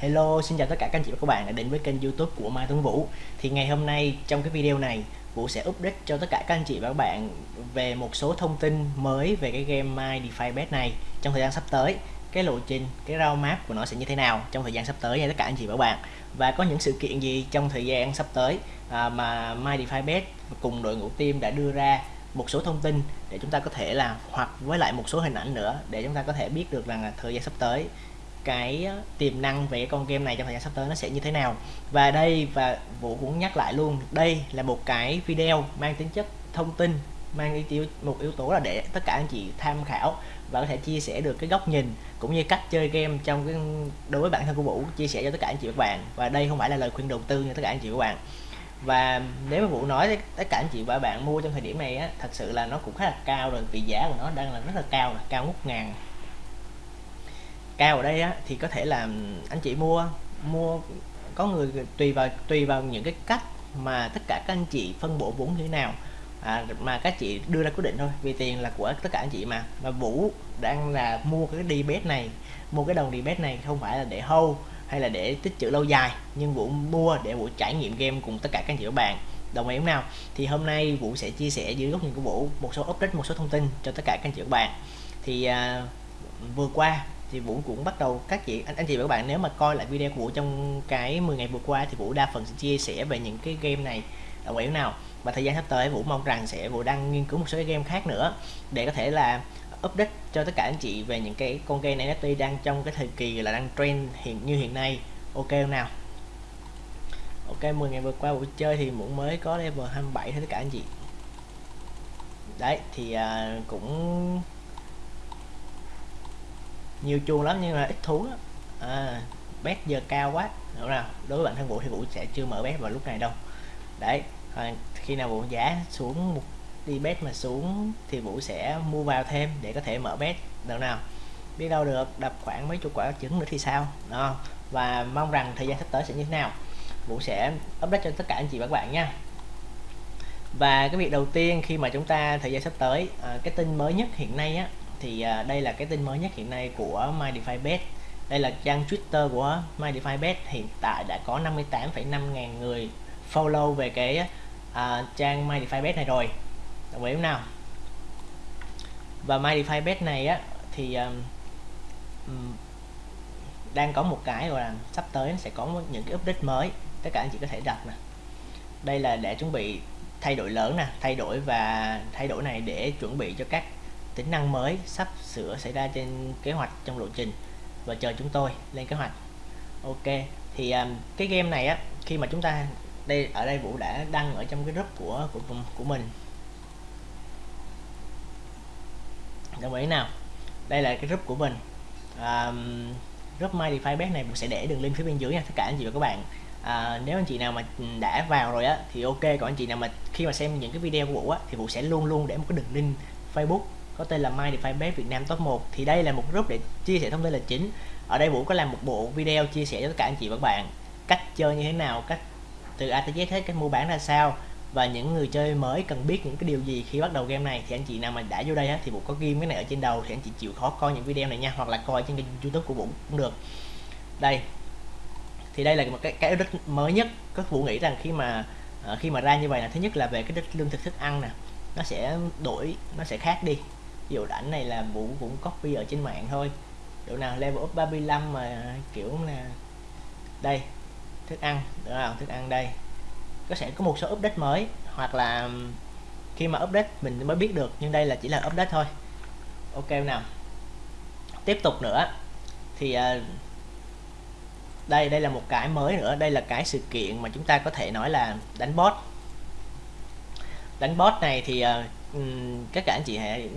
Hello, xin chào tất cả các anh chị và các bạn đã đến với kênh youtube của Mai Tuấn Vũ. Thì ngày hôm nay trong cái video này Vũ sẽ update cho tất cả các anh chị và các bạn về một số thông tin mới về cái game My DeFi Bet này trong thời gian sắp tới. Cái lộ trình, cái roadmap của nó sẽ như thế nào trong thời gian sắp tới nha tất cả anh chị và các bạn. Và có những sự kiện gì trong thời gian sắp tới à, mà My DeFi Bet cùng đội ngũ team đã đưa ra một số thông tin để chúng ta có thể là hoặc với lại một số hình ảnh nữa để chúng ta có thể biết được rằng là thời gian sắp tới cái tiềm năng về con game này trong thời gian sắp tới nó sẽ như thế nào. Và đây, và Vũ cũng nhắc lại luôn, đây là một cái video mang tính chất thông tin, mang yếu một yếu tố là để tất cả anh chị tham khảo và có thể chia sẻ được cái góc nhìn cũng như cách chơi game trong cái, đối với bản thân của Vũ, chia sẻ cho tất cả anh chị và các bạn. Và đây không phải là lời khuyên đầu tư cho tất cả anh chị và các bạn. Và nếu mà Vũ nói tất cả anh chị và bạn mua trong thời điểm này á, thật sự là nó cũng khá là cao rồi, vì giá của nó đang là rất là cao là cao ngút ngàn cao ở đây á, thì có thể là anh chị mua mua có người tùy vào tùy vào những cái cách mà tất cả các anh chị phân bổ vốn như thế nào. À, mà các chị đưa ra quyết định thôi vì tiền là của tất cả anh chị mà. Mà Vũ đang là mua cái đi bet này mua cái đồng đi bet này không phải là để hâu hay là để tích trữ lâu dài nhưng Vũ mua để Vũ trải nghiệm game cùng tất cả các anh chị các bạn. Đồng ý không nào? Thì hôm nay Vũ sẽ chia sẻ dưới góc nhìn của Vũ một số update một số thông tin cho tất cả các anh chị các bạn. Thì à, vừa qua thì Vũ cũng bắt đầu các chị anh, anh chị và các bạn nếu mà coi lại video của Vũ trong cái 10 ngày vừa qua thì Vũ đa phần sẽ chia sẻ về những cái game này là ý nào. Và thời gian sắp tới Vũ mong rằng sẽ Vũ đang nghiên cứu một số cái game khác nữa để có thể là update cho tất cả anh chị về những cái con game này NFT đang trong cái thời kỳ là đang trend hiện như hiện nay. Ok không nào? Ok 10 ngày vừa qua Vũ chơi thì Vũ mới có level 27 thôi tất cả anh chị. Đấy thì à, cũng nhiều chuông lắm nhưng mà ít thú à, bet giờ cao quá. Đúng nào? Đối với bản thân vũ thì vũ sẽ chưa mở bet vào lúc này đâu. Đấy à, khi nào vũ giá xuống một đi bet mà xuống thì vũ sẽ mua vào thêm để có thể mở bet đâu nào? Biết đâu được đập khoảng mấy chục quả trứng nữa thì sao? Đó và mong rằng thời gian sắp tới sẽ như thế nào? Vũ sẽ update cho tất cả anh chị và các bạn nha. Và cái việc đầu tiên khi mà chúng ta thời gian sắp tới à, cái tin mới nhất hiện nay á thì à, đây là cái tin mới nhất hiện nay của MyDeFiBet đây là trang Twitter của MyDeFiBet hiện tại đã có 58,5 ngàn người follow về cái à, trang MyDeFiBet này rồi. Đồng ý không nào? Và MyDeFiBet này á thì um, đang có một cái gọi là sắp tới sẽ có những cái update mới. Tất cả anh chị có thể đặt nè. Đây là để chuẩn bị thay đổi lớn nè thay đổi và thay đổi này để chuẩn bị cho các tính năng mới sắp sửa xảy ra trên kế hoạch trong lộ trình và chờ chúng tôi lên kế hoạch. Ok thì um, cái game này á khi mà chúng ta đây ở đây vũ đã đăng ở trong cái group của của của mình. Đồng ý nào? Đây là cái group của mình. Um, group my DeFi bet này vũ sẽ để đường link phía bên dưới nha tất cả anh chị và các bạn. À, nếu anh chị nào mà đã vào rồi á thì ok còn anh chị nào mà khi mà xem những cái video của vũ á thì vũ sẽ luôn luôn để một cái đường link facebook có tên là My DeFi Bet Việt Nam Top 1 thì đây là một group để chia sẻ thông tin là chính. Ở đây Vũ có làm một bộ video chia sẻ cho tất cả anh chị và các bạn cách chơi như thế nào cách từ A tới Z hết cách mua bán ra sao và những người chơi mới cần biết những cái điều gì khi bắt đầu game này. Thì anh chị nào mà đã vô đây á, thì Vũ có ghim cái này ở trên đầu thì anh chị chịu khó coi những video này nha hoặc là coi trên kênh YouTube của Vũ cũng được. Đây. Thì đây là một cái cái update mới nhất. Các Vũ nghĩ rằng khi mà ờ, khi mà ra như vậy là thứ nhất là về cái đất lương thực thức ăn nè nó sẽ đổi nó sẽ khác đi ví dụ ảnh này là vũ cũng copy ở trên mạng thôi. Chỗ nào level up 35 mà kiểu là đây thức ăn được không? Thức ăn đây. Có sẽ có một số update mới hoặc là khi mà update mình mới biết được nhưng đây là chỉ là update thôi. Ok nào. Tiếp tục nữa. Thì uh, đây đây là một cái mới nữa. Đây là cái sự kiện mà chúng ta có thể nói là đánh bot đánh bot này thì uh, các cả anh chị hãy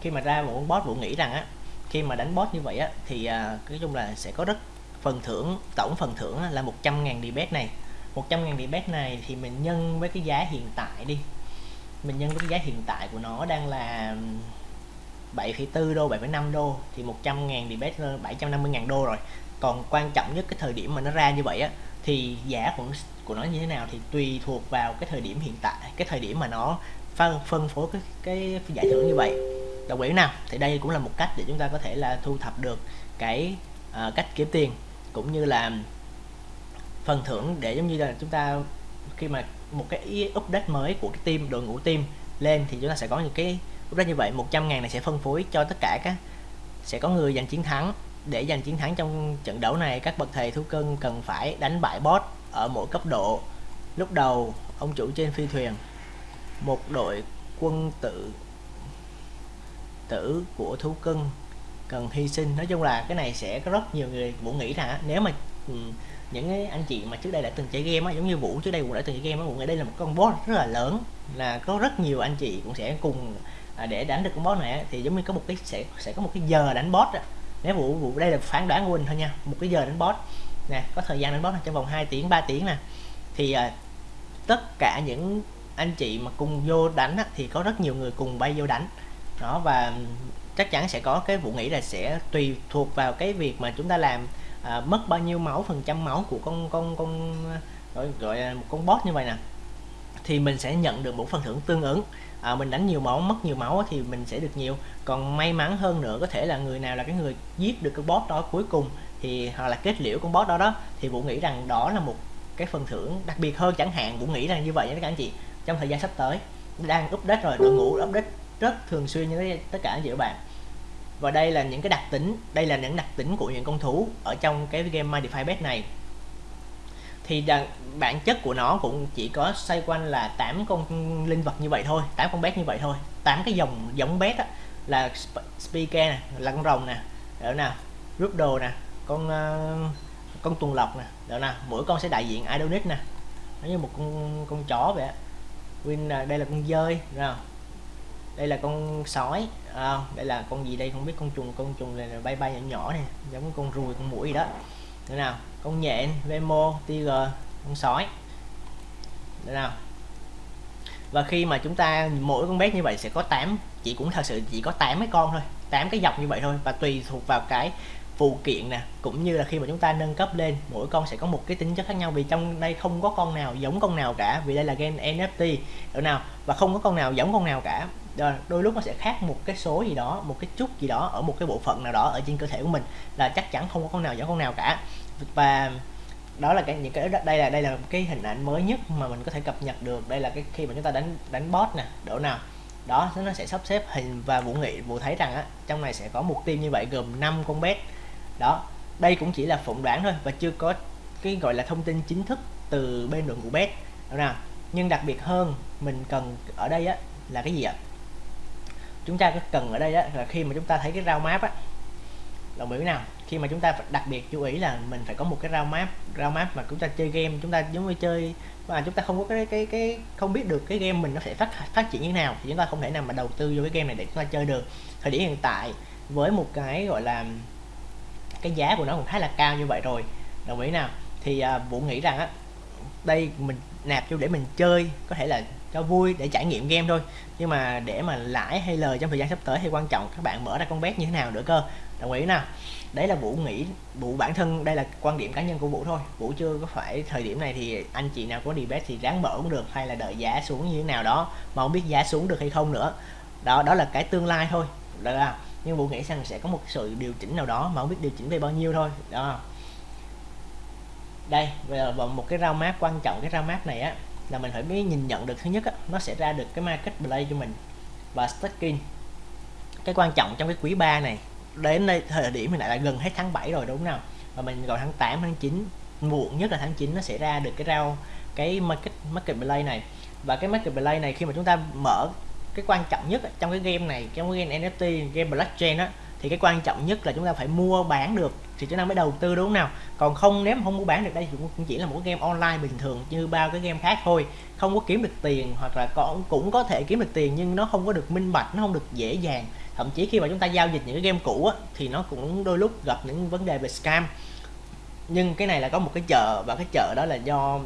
khi mà ra một con bot vũ nghĩ rằng á khi mà đánh bot như vậy á thì à, nói chung là sẽ có rất phần thưởng tổng phần thưởng là 100.000 debet này. 100.000 debet này thì mình nhân với cái giá hiện tại đi. Mình nhân với cái giá hiện tại của nó đang là 7,4 đô 7,5 đô thì 100.000 debet 750.000 đô rồi. Còn quan trọng nhất cái thời điểm mà nó ra như vậy á thì giá của của nó như thế nào thì tùy thuộc vào cái thời điểm hiện tại cái thời điểm mà nó phân phân phối cái, cái giải thưởng như vậy. Đồng ý nào thì đây cũng là một cách để chúng ta có thể là thu thập được cái uh, cách kiếm tiền cũng như là phần thưởng để giống như là chúng ta khi mà một cái update mới của cái team đội ngũ team lên thì chúng ta sẽ có những cái update như vậy. 100 ngàn này sẽ phân phối cho tất cả các sẽ có người giành chiến thắng. Để giành chiến thắng trong trận đấu này các bậc thầy thú cưng cần phải đánh bại boss ở mỗi cấp độ. Lúc đầu ông chủ trên phi thuyền một đội quân tự tử của thú cưng cần hy sinh. Nói chung là cái này sẽ có rất nhiều người vũ nghĩ là nếu mà ừ, những cái anh chị mà trước đây đã từng chơi game á giống như vũ trước đây cũng đã từng chơi game á vũ nghĩ đây là một con boss rất là lớn là có rất nhiều anh chị cũng sẽ cùng à, để đánh được con boss này thì giống như có một cái sẽ sẽ có một cái giờ đánh boss á. nếu vũ vũ đây là phán đoán của mình thôi nha. Một cái giờ đánh boss. Nè có thời gian đánh boss trong vòng 2 tiếng 3 tiếng nè. Thì à, tất cả những anh chị mà cùng vô đánh á, thì có rất nhiều người cùng bay vô đánh. Đó và chắc chắn sẽ có cái vụ nghĩ là sẽ tùy thuộc vào cái việc mà chúng ta làm à, mất bao nhiêu máu phần trăm máu của con con con gọi, gọi là một con boss như vậy nè. Thì mình sẽ nhận được một phần thưởng tương ứng. À, mình đánh nhiều máu mất nhiều máu thì mình sẽ được nhiều. Còn may mắn hơn nữa có thể là người nào là cái người giết được cái boss đó cuối cùng thì hoặc là kết liễu con boss đó đó thì vũ nghĩ rằng đó là một cái phần thưởng đặc biệt hơn chẳng hạn. Vũ nghĩ rằng như vậy nha các anh chị trong thời gian sắp tới. Đang update rồi đội ngũ update rất thường xuyên như tất cả anh chị các bạn. Và đây là những cái đặc tính đây là những đặc tính của những con thú ở trong cái game Modify Pet này. Thì bản chất của nó cũng chỉ có xoay quanh là 8 con linh vật như vậy thôi 8 con bét như vậy thôi. 8 cái dòng giống bét á, là speaker nè là con rồng nè đó nào đồ nè con uh, con tuần lộc nè đó nào mỗi con sẽ đại diện idonic nè. Nó như một con con chó vậy á win đây là con dơi nào đây là con sói à, đây là con gì đây? Không biết con trùng con trùng này là bay bay nhỏ nhỏ này giống con ruồi con mũi gì đó. Thế nào con nhện vemo tiger con sói. Thế nào. Và khi mà chúng ta mỗi con bé như vậy sẽ có 8 chỉ cũng thật sự chỉ có 8 cái con thôi 8 cái dọc như vậy thôi và tùy thuộc vào cái phụ kiện nè, cũng như là khi mà chúng ta nâng cấp lên, mỗi con sẽ có một cái tính chất khác nhau vì trong đây không có con nào giống con nào cả, vì đây là game NFT được nào? Và không có con nào giống con nào cả. Đôi lúc nó sẽ khác một cái số gì đó, một cái chút gì đó ở một cái bộ phận nào đó ở trên cơ thể của mình, là chắc chắn không có con nào giống con nào cả. Và đó là cái, những cái, đây là đây là cái hình ảnh mới nhất mà mình có thể cập nhật được. Đây là cái khi mà chúng ta đánh đánh boss nè độ nào. Đó, nó sẽ sắp xếp hình và vũ nghị, vũ thấy rằng á, trong này sẽ có một team như vậy gồm 5 con bet đó, đây cũng chỉ là phỏng đoán thôi và chưa có cái gọi là thông tin chính thức từ bên đội ngũ bet nào? Nhưng đặc biệt hơn, mình cần ở đây á, là cái gì ạ? Chúng ta có cần ở đây á, là khi mà chúng ta thấy cái rau map á. Đồng ý nào? Khi mà chúng ta đặc biệt chú ý là mình phải có một cái rau map rau map mà chúng ta chơi game, chúng ta giống như chơi, mà chúng ta không có cái cái cái, không biết được cái game mình nó sẽ phát phát triển như thế nào thì chúng ta không thể nào mà đầu tư vô cái game này để chúng ta chơi được. Thời điểm hiện tại, với một cái gọi là cái giá của nó cũng khá là cao như vậy rồi. Đồng ý nào? Thì à, vũ nghĩ rằng á đây mình nạp vô để mình chơi có thể là cho vui để trải nghiệm game thôi. Nhưng mà để mà lãi hay lời trong thời gian sắp tới thì quan trọng các bạn mở ra con bet như thế nào nữa cơ. Đồng ý nào? Đấy là vũ nghĩ vũ bản thân đây là quan điểm cá nhân của vũ thôi. Vũ chưa có phải thời điểm này thì anh chị nào có đi bet thì ráng mở cũng được hay là đợi giá xuống như thế nào đó mà không biết giá xuống được hay không nữa. Đó đó là cái tương lai thôi. Được không? Nhưng vũ nghĩ rằng sẽ có một sự điều chỉnh nào đó mà không biết điều chỉnh về bao nhiêu thôi. Đó. Đây và một cái rau map quan trọng cái rau map này á là mình phải biết nhìn nhận được. Thứ nhất á, nó sẽ ra được cái market play cho mình và staking cái quan trọng trong cái quý 3 này đến đây thời điểm hiện tại là gần hết tháng 7 rồi đúng không nào? Và mình còn tháng 8 tháng 9 muộn nhất là tháng 9 nó sẽ ra được cái rau cái market market play này. Và cái market play này khi mà chúng ta mở cái quan trọng nhất trong cái game này trong cái game NFT game blockchain á thì cái quan trọng nhất là chúng ta phải mua bán được thì chúng ta mới đầu tư đúng không nào? Còn không nếu mà không mua bán được đây cũng chỉ là một cái game online bình thường như bao cái game khác thôi. Không có kiếm được tiền hoặc là còn cũng có thể kiếm được tiền nhưng nó không có được minh bạch nó không được dễ dàng. Thậm chí khi mà chúng ta giao dịch những cái game cũ á, thì nó cũng đôi lúc gặp những vấn đề về scam. Nhưng cái này là có một cái chợ và cái chợ đó là do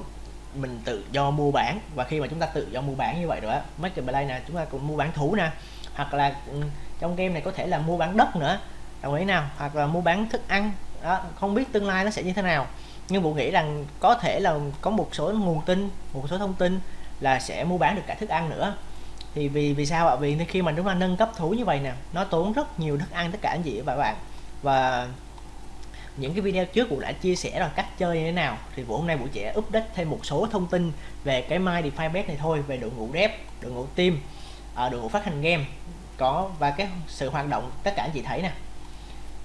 mình tự do mua bán. Và khi mà chúng ta tự do mua bán như vậy rồi á marketplace nè, chúng ta cũng mua bán thú nè. Hoặc là ừ, trong game này có thể là mua bán đất nữa. Đồng ý nào? Hoặc là mua bán thức ăn. Đó, không biết tương lai nó sẽ như thế nào. Nhưng bộ nghĩ rằng có thể là có một số nguồn tin, một số thông tin là sẽ mua bán được cả thức ăn nữa. Thì vì vì sao ạ? Vì khi mà chúng ta nâng cấp thú như vậy nè, nó tốn rất nhiều thức ăn tất cả anh chị và bạn. Và những cái video trước Vũ đã chia sẻ rồi cách chơi như thế nào. Thì Vũ hôm nay Vũ sẽ update thêm một số thông tin về cái My DeFi Bet này thôi, về đội ngũ dev, đội ngũ team ờ, đội ngũ phát hành game. Có, và cái sự hoạt động tất cả anh chị thấy nè.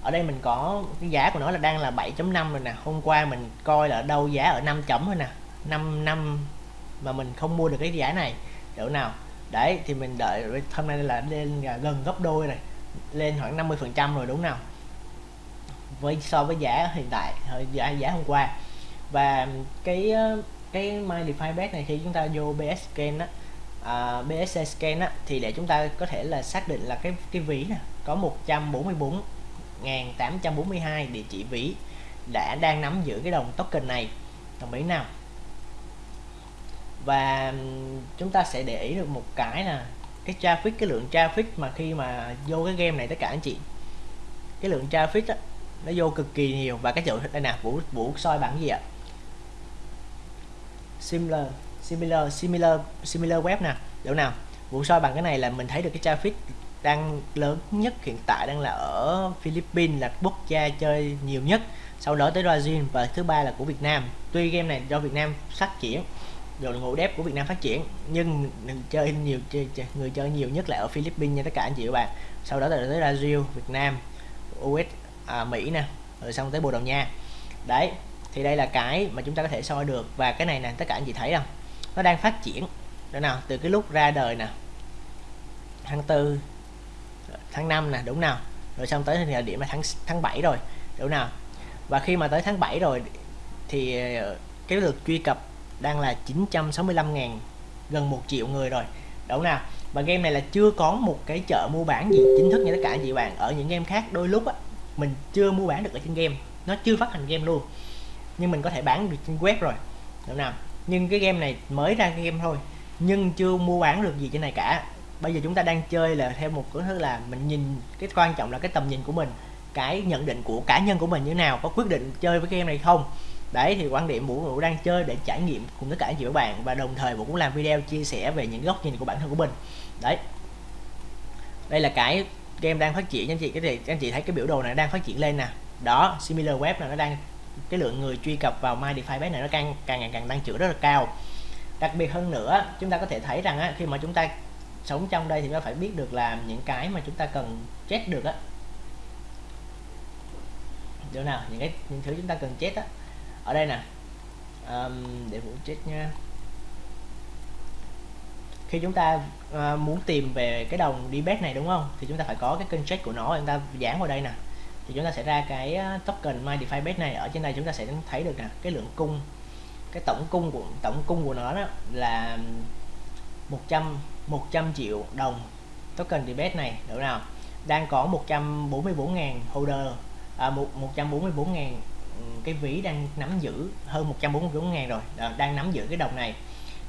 Ở đây mình có, cái giá của nó là đang là 7.5 rồi nè. Hôm qua mình coi là đâu giá ở 5 chấm thôi nè. 5 năm mà mình không mua được cái giá này. Chỗ nào? Đấy, thì mình đợi, hôm nay là lên gần gấp đôi này. Lên khoảng 50 phần trăm rồi, đúng nào? Với so với giá hiện tại giá giá hôm qua. Và cái ờ, cái My DeFi Bet này khi chúng ta vô BS Scan á à, BSC Scan á thì để chúng ta có thể là xác định là cái cái ví nè có 144 1842 địa chỉ ví đã đang nắm giữ cái đồng token này. Đồng ý nào? Và chúng ta sẽ để ý được một cái là cái traffic cái lượng traffic mà khi mà vô cái game này tất cả anh chị. Cái lượng traffic á, nó vô cực kỳ nhiều. Và cái chữ đây nè vũ vũ soi bản gì ạ? Similar similar similar similar web nè. Chỗ nào? Vũ soi bằng cái này là mình thấy được cái traffic đang lớn nhất hiện tại đang là ở Philippines là quốc gia chơi nhiều nhất. Sau đó tới Brazil và thứ ba là của Việt Nam. Tuy game này do Việt Nam phát triển đội ngũ dev của Việt Nam phát triển nhưng chơi nhiều chơi, chơi, người chơi nhiều nhất là ở Philippines nha tất cả anh chị và bạn. Sau đó là tới Brazil Việt Nam US à, Mỹ nè rồi xong tới Bồ Đào Nha. Đấy thì đây là cái mà chúng ta có thể soi được. Và cái này nè tất cả anh chị thấy không? Nó đang phát triển. Đó nào từ cái lúc ra đời nè tháng tư tháng 5 nè đúng nào? Rồi xong tới thời điểm là tháng tháng 7 rồi đúng nào? Và khi mà tới tháng 7 rồi thì ờ, cái lượt truy cập đang là 965.000 gần 1 triệu người rồi. Đúng nào? Và game này là chưa có một cái chợ mua bán gì chính thức như tất cả anh chị bạn. Ở những game khác đôi lúc á mình chưa mua bán được ở trên game. Nó chưa phát hành game luôn. Nhưng mình có thể bán được trên web rồi. Đúng nào? Nhưng cái game này mới ra cái game thôi. Nhưng chưa mua bán được gì trên này cả. Bây giờ chúng ta đang chơi là theo một cái thứ là mình nhìn, cái quan trọng là cái tầm nhìn của mình. Cái nhận định của cá nhân của mình như thế nào? Có quyết định chơi với game này không? Đấy, thì quan điểm vũ vũ đang chơi để trải nghiệm cùng tất cả anh chị các bạn. Và đồng thời vũ cũng làm video chia sẻ về những góc nhìn của bản thân của mình. Đấy. Đây là cái game đang phát triển anh chị cái gì anh chị thấy cái biểu đồ này đang phát triển lên nè. Đó similar web là nó đang cái lượng người truy cập vào my defi này nó càng càng ngày càng tăng trưởng rất là cao. Đặc biệt hơn nữa chúng ta có thể thấy rằng á, khi mà chúng ta sống trong đây thì nó phải biết được làm những cái mà chúng ta cần chết được á. Chỗ nào những cái những thứ chúng ta cần chết á. Ở đây nè. Um, để vũ chết nha khi chúng ta uh, muốn tìm về cái đồng DBET này đúng không? Thì chúng ta phải có cái kênh check của nó chúng ta dán vào đây nè. Thì chúng ta sẽ ra cái ờ, token my defi bet này. Ở trên đây chúng ta sẽ thấy được nè cái lượng cung cái tổng cung của tổng cung của nó đó là 100 100 triệu đồng token debate này được nào? Đang có 144.000 holder à, 144.000 ừ, cái ví đang nắm giữ hơn 144.000 rồi. Đang nắm giữ cái đồng này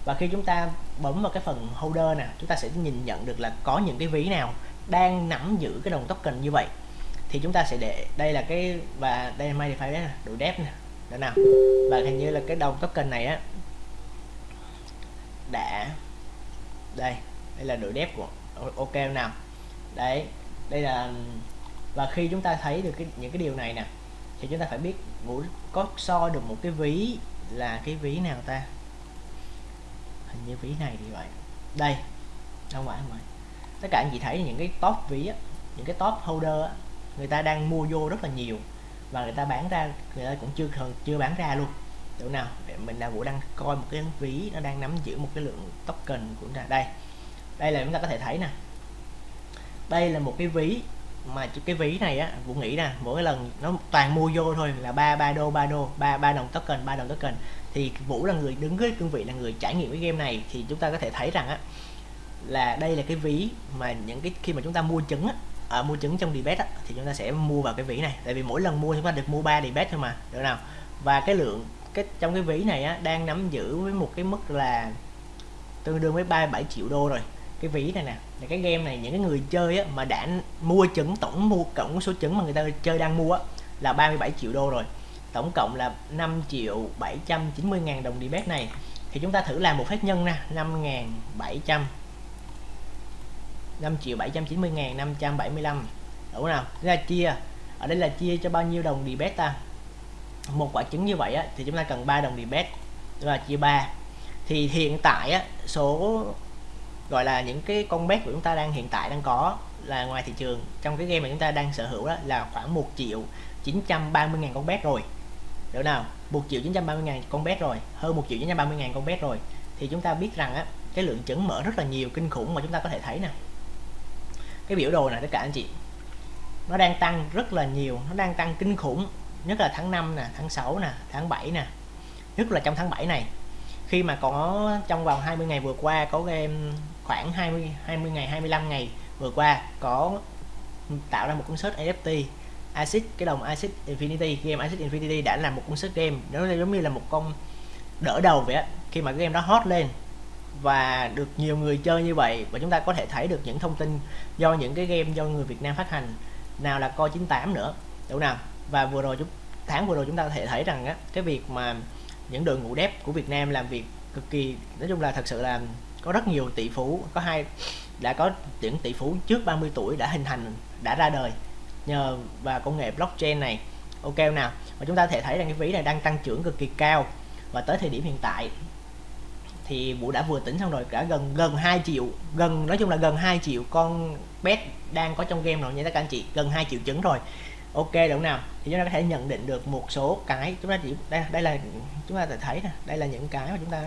và khi chúng ta bấm vào cái phần holder nè, chúng ta sẽ nhìn nhận được là có những cái ví nào đang nắm giữ cái đồng token như vậy. Thì chúng ta sẽ để, đây là cái, và đây là MyDeFi nè độ dép nè đó nào và hình như là cái đồng token này á, đã, đây đây là đội dép của ok nào đấy, đây là, và khi chúng ta thấy được cái, những cái điều này nè, thì chúng ta phải biết ngủ có so được một cái ví là cái ví nào ta? Hình như ví này thì vậy. Đây không phải không phải. Tất cả anh chị thấy những cái top ví á, những cái top holder á, người ta đang mua vô rất là nhiều và người ta bán ra người ta cũng chưa chưa bán ra luôn. Chỗ nào? Mình là vũ đang coi một cái ví nó đang nắm giữ một cái lượng token của chúng ta. Đây đây là chúng ta có thể thấy nè. Đây là một cái ví mà cái ví này á vũ nghĩ nè mỗi lần nó toàn mua vô thôi là ba ba đô ba đô ba ba đồng token ba đồng token. Thì vũ là người đứng với cương vị là người trải nghiệm cái game này thì chúng ta có thể thấy rằng á là đây là cái ví mà những cái khi mà chúng ta mua trứng á à, mua trứng trong debate á, thì chúng ta sẽ mua vào cái ví này. Tại vì mỗi lần mua chúng ta được mua ba debate thôi mà được nào? Và cái lượng cái trong cái ví này á, đang nắm giữ với một cái mức là tương đương với 37 triệu đô rồi cái ví này nè. Là cái game này những cái người chơi á, mà đã mua trứng tổng mua cộng số trứng mà người ta chơi đang mua á, là 37 triệu đô rồi. Tổng cộng là 5 triệu 790 ngàn đồng debate này. Thì chúng ta thử làm một phép nhân nè 5.700 5 triệu 790 ngàn 575 đủ nào? Ra chia. Ở đây là chia cho bao nhiêu đồng đi debate ta? Một quả trứng như vậy á, thì chúng ta cần 3 đồng đi debet là chia 3 thì hiện tại á, số gọi là những cái con bet của chúng ta đang hiện tại đang có là ngoài thị trường. Trong cái game mà chúng ta đang sở hữu đó là khoảng 1 triệu 930 ngàn con bet rồi. Được nào? 1 triệu 930 ngàn con bet rồi. Hơn 1 triệu 930 ngàn con bet rồi. Thì chúng ta biết rằng á, cái lượng chứng mở rất là nhiều kinh khủng mà chúng ta có thể thấy nè. Cái biểu đồ này tất cả anh chị. Nó đang tăng rất là nhiều, nó đang tăng kinh khủng, nhất là tháng 5 nè, tháng 6 nè, tháng 7 nè. Nhất là trong tháng 7 này. Khi mà có, trong vòng 20 ngày vừa qua có game khoảng 20 20 ngày 25 ngày vừa qua có tạo ra một cuốn sách NFT Acid, cái đồng Acid Infinity, game Acid Infinity đã là một cuốn sách game. Nó giống như là một con đỡ đầu vậy á, khi mà cái game đó hot lên và được nhiều người chơi như vậy và chúng ta có thể thấy được những thông tin do những cái game do người Việt Nam phát hành, nào là co 98 nữa, đúng nào? Và vừa rồi chúng, tháng vừa rồi chúng ta có thể thấy rằng á, cái việc mà những đội ngũ dev của Việt Nam làm việc cực kỳ, nói chung là thật sự là có rất nhiều tỷ phú, có hai, đã có những tỷ phú trước 30 tuổi đã hình thành, đã ra đời. Nhờ và công nghệ blockchain này, ok nào và chúng ta có thể thấy rằng cái ví này đang tăng trưởng cực kỳ cao. Và tới thời điểm hiện tại, thì Vũ đã vừa tính xong rồi, cả gần gần 2 triệu, gần, nói chung là gần 2 triệu con pet đang có trong game rồi, nha các anh chị, gần 2 triệu trứng rồi. Ok, đúng nào? Thì chúng ta có thể nhận định được một số cái, chúng ta chỉ, đây đây là, chúng ta thể thấy nè, đây là những cái mà chúng ta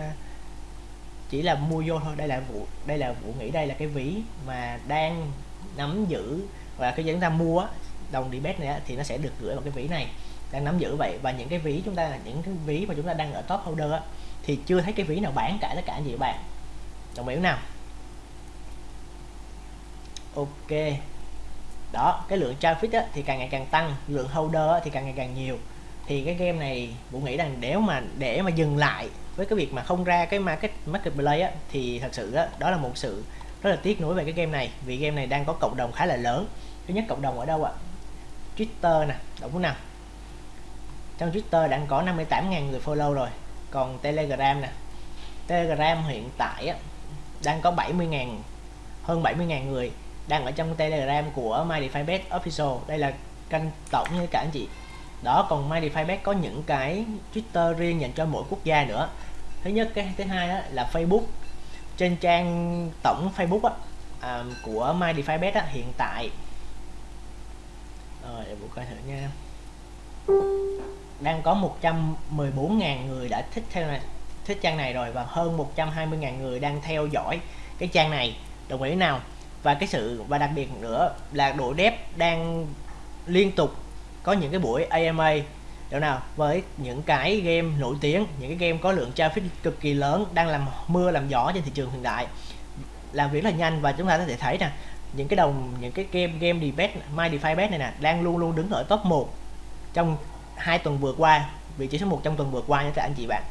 chỉ là mua vô thôi. Đây là vụ đây là vụ nghĩ đây là cái ví mà đang nắm giữ và khi chúng ta mua đồng đi bet này thì nó sẽ được gửi vào cái ví này. Đang nắm giữ vậy và những cái ví chúng ta những cái ví mà chúng ta đang ở top holder thì chưa thấy cái ví nào bán cả tất cả gì bạn. Đồng ý nào? Ok. Đó cái lượng traffic á, thì càng ngày càng tăng. Lượng holder á, thì càng ngày càng nhiều. Thì cái game này vũ nghĩ rằng nếu mà để mà dừng lại với cái việc mà không ra cái market marketplace á, thì thật sự á, đó là một sự rất là tiếc nuối về cái game này. Vì game này đang có cộng đồng khá là lớn. Thứ nhất cộng đồng ở đâu ạ? Twitter nè đúng không nào trong Twitter đang có 58.000 người follow rồi. Còn Telegram nè. Telegram hiện tại á, đang có 70.000 hơn 70.000 người đang ở trong Telegram của MyDeFiBet Official. Đây là kênh tổng như cả anh chị đó còn MyDeFiBet có những cái Twitter riêng dành cho mỗi quốc gia nữa. Thứ nhất cái thứ hai đó là Facebook. Trên trang tổng Facebook á, à, của MyDeFiBet á, hiện tại. Rồi để coi thử nha. Đang có 114.000 người đã thích theo này thích trang này rồi và hơn 120.000 người đang theo dõi cái trang này. Đồng ý nào? Và cái sự và đặc biệt nữa là độ đẹp đang liên tục có những cái buổi AMA được nào? Với những cái game nổi tiếng những cái game có lượng traffic cực kỳ lớn đang làm mưa làm gió trên thị trường hiện đại. Làm việc rất là nhanh và chúng ta có thể thấy nè những cái đồng những cái game game debate my defi bet này nè đang luôn luôn đứng ở top 1 trong hai tuần vừa qua vị trí số 1 trong tuần vừa qua nha các anh chị bạn.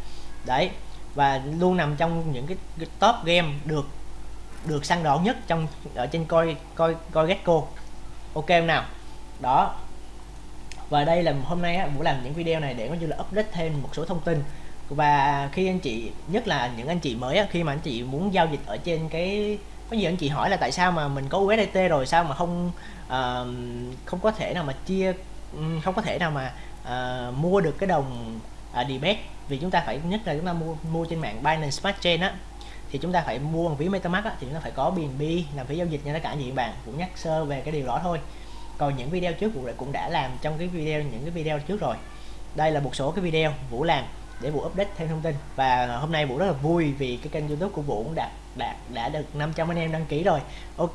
Đấy và luôn nằm trong những cái, cái top game được được săn đón nhất trong ở trên coi coi coi Gecko. Ok không nào? Đó và đây là hôm nay á Vũ làm những video này để có như là update thêm một số thông tin. Và khi anh chị nhất là những anh chị mới á khi mà anh chị muốn giao dịch ở trên cái có nhiều anh chị hỏi là tại sao mà mình có USDT rồi sao mà không uh, không có thể nào mà chia không có thể nào mà uh, mua được cái đồng uh, debit. Vì chúng ta phải nhất là chúng ta mua mua trên mạng Binance Smart Chain á thì chúng ta phải mua bằng ví MetaMask á, thì chúng ta phải có BNB làm phí giao dịch nha tất cả những bạn. Cũng nhắc sơ về cái điều đó thôi còn những video trước Vũ cũng đã làm trong cái video, những cái video trước rồi. Đây là một số cái video Vũ làm để Vũ update thêm thông tin. Và hôm nay Vũ rất là vui vì cái kênh YouTube của Vũ cũng đạt đạt đã được 500 anh em đăng ký rồi. Ok,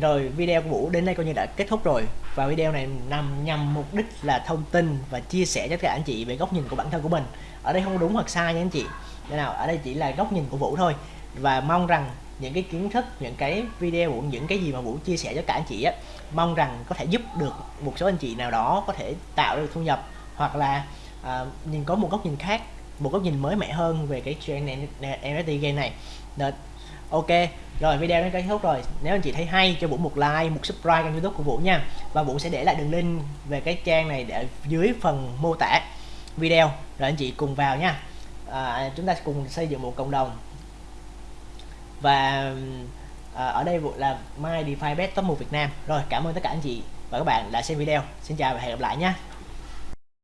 rồi video của Vũ đến đây coi như đã kết thúc rồi. Và video này nằm nhằm mục đích là thông tin và chia sẻ cho tất cả anh chị về góc nhìn của bản thân của mình. Ở đây không đúng hoặc sai nha anh chị. Thế nào? Ở đây chỉ là góc nhìn của Vũ thôi. Và mong rằng những cái kiến thức những cái video những cái gì mà Vũ chia sẻ cho cả anh chị á mong rằng có thể giúp được một số anh chị nào đó có thể tạo được thu nhập hoặc là à, nhìn có một góc nhìn khác một góc nhìn mới mẻ hơn về cái trend NFT game này. Được. ok rồi video đến kết thúc rồi. Nếu anh chị thấy hay cho Vũ một like một subscribe kênh youtube của Vũ nha. Và Vũ sẽ để lại đường link về cái trang này để dưới phần mô tả video. Rồi anh chị cùng vào nha. À, chúng ta cùng xây dựng một cộng đồng và à, ở đây là My DeFi Bet Top 1 Việt Nam. Rồi cảm ơn tất cả anh chị và các bạn đã xem video. Xin chào và hẹn gặp lại nhé.